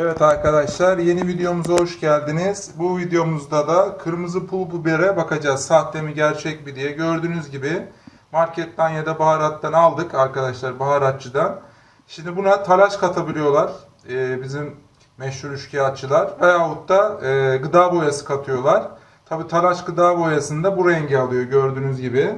Evet arkadaşlar yeni videomuza hoş geldiniz. Bu videomuzda da kırmızı pul bibere bakacağız. Sahte mi gerçek mi diye. Gördüğünüz gibi marketten ya da baharattan aldık arkadaşlar baharatçıdan. Şimdi buna talaş katabiliyorlar. Ee, bizim meşhur üçkağıtçılar. Veyahut da e, gıda boyası katıyorlar. Tabi talaş gıda boyasında bu rengi alıyor gördüğünüz gibi.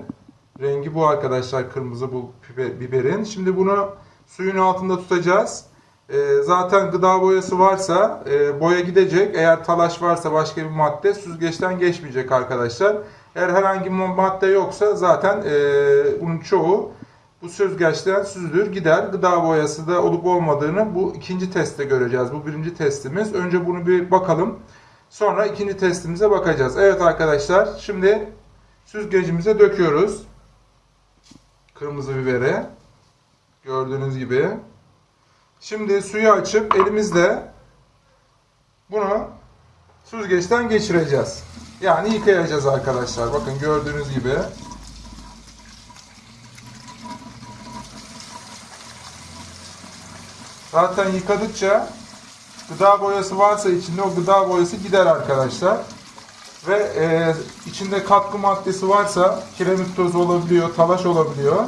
Rengi bu arkadaşlar kırmızı bu biber- biberin. Şimdi bunu suyun altında tutacağız. Ee, zaten gıda boyası varsa e, boya gidecek. Eğer talaş varsa başka bir madde süzgeçten geçmeyecek arkadaşlar. Eğer herhangi bir madde yoksa zaten e, bunun çoğu bu süzgeçten süzülür gider. Gıda boyası da olup olmadığını bu ikinci testte göreceğiz. Bu birinci testimiz. Önce bunu bir bakalım. Sonra ikinci testimize bakacağız. Evet arkadaşlar şimdi süzgecimize döküyoruz. Kırmızı biberi. Gördüğünüz gibi. Şimdi suyu açıp elimizle bunu süzgeçten geçireceğiz. Yani yıkayacağız arkadaşlar. Bakın gördüğünüz gibi. Zaten yıkadıkça gıda boyası varsa içinde o gıda boyası gider arkadaşlar. Ve e, içinde katkı maddesi varsa kiremit tozu olabiliyor, talaş olabiliyor.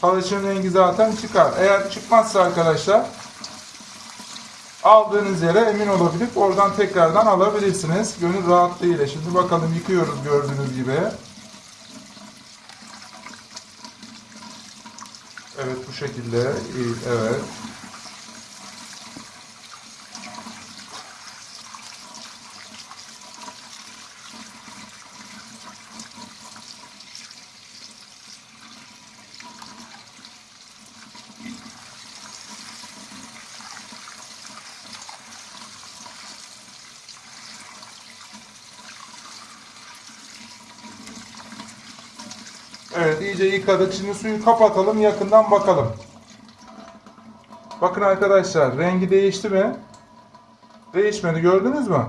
Talaşın rengi zaten çıkar. Eğer çıkmazsa arkadaşlar aldığınız yere emin olabilip oradan tekrardan alabilirsiniz. Gönül rahatlığıyla. Şimdi bakalım yıkıyoruz gördüğünüz gibi. Evet bu şekilde. Evet. Evet iyice yıkadık. Şimdi suyu kapatalım yakından bakalım. Bakın arkadaşlar rengi değişti mi? Değişmedi gördünüz mü?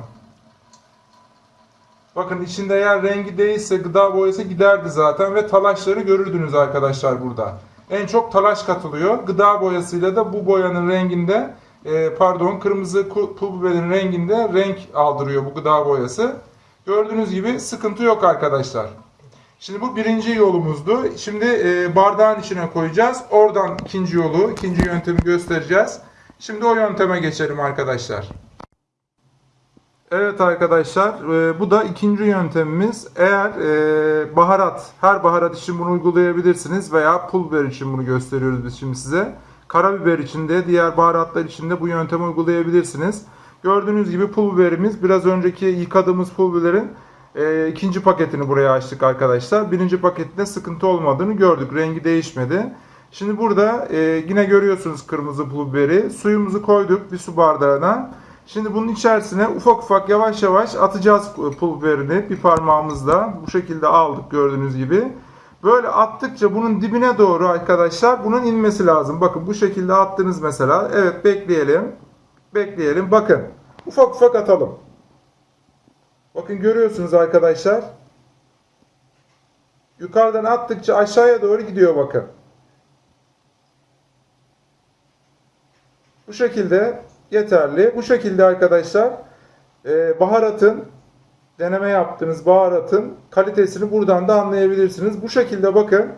Bakın içinde eğer rengi değişse gıda boyası giderdi zaten ve talaşları görürdünüz arkadaşlar burada. En çok talaş katılıyor. Gıda boyasıyla da bu boyanın renginde e, pardon kırmızı pul biberin renginde renk aldırıyor bu gıda boyası. Gördüğünüz gibi sıkıntı yok arkadaşlar. Şimdi bu birinci yolumuzdu. Şimdi e, bardağın içine koyacağız. Oradan ikinci yolu, ikinci yöntemi göstereceğiz. Şimdi o yönteme geçelim arkadaşlar. Evet arkadaşlar e, bu da ikinci yöntemimiz. Eğer e, baharat, her baharat için bunu uygulayabilirsiniz veya pul biber için bunu gösteriyoruz biz şimdi size. Karabiber için de diğer baharatlar için de bu yöntemi uygulayabilirsiniz. Gördüğünüz gibi pul biberimiz biraz önceki yıkadığımız pul biberin e, ikinci paketini buraya açtık arkadaşlar. Birinci paketinde sıkıntı olmadığını gördük. Rengi değişmedi. Şimdi burada e, yine görüyorsunuz kırmızı pul. Suyumuzu koyduk bir su bardağına. Şimdi bunun içerisine ufak ufak yavaş yavaş atacağız pul biberini bir parmağımızla. Bu şekilde aldık gördüğünüz gibi. Böyle attıkça bunun dibine doğru arkadaşlar bunun inmesi lazım. Bakın bu şekilde attınız mesela. Evet bekleyelim. Bekleyelim. Bakın ufak ufak atalım. Bakın görüyorsunuz arkadaşlar. Yukarıdan attıkça aşağıya doğru gidiyor bakın. Bu şekilde yeterli. Bu şekilde arkadaşlar e, baharatın deneme yaptığınız baharatın kalitesini buradan da anlayabilirsiniz. Bu şekilde bakın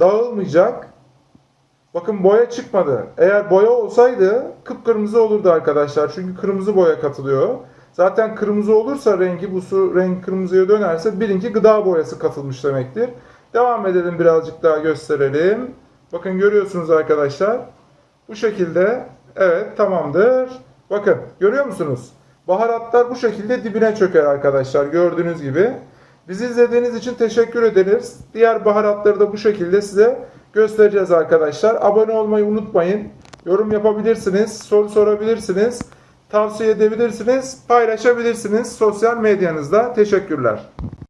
dağılmayacak. Bakın boya çıkmadı. Eğer boya olsaydı kıpkırmızı olurdu arkadaşlar. Çünkü kırmızı boya katılıyor. Zaten kırmızı olursa rengi bu su renk kırmızıya dönerse birinci gıda boyası katılmış demektir. Devam edelim birazcık daha gösterelim. Bakın görüyorsunuz arkadaşlar. Bu şekilde evet tamamdır. Bakın görüyor musunuz? Baharatlar bu şekilde dibine çöker arkadaşlar gördüğünüz gibi. Bizi izlediğiniz için teşekkür ederiz. Diğer baharatları da bu şekilde size göstereceğiz arkadaşlar. Abone olmayı unutmayın. Yorum yapabilirsiniz, soru sorabilirsiniz, tavsiye edebilirsiniz, paylaşabilirsiniz sosyal medyanızda. Teşekkürler.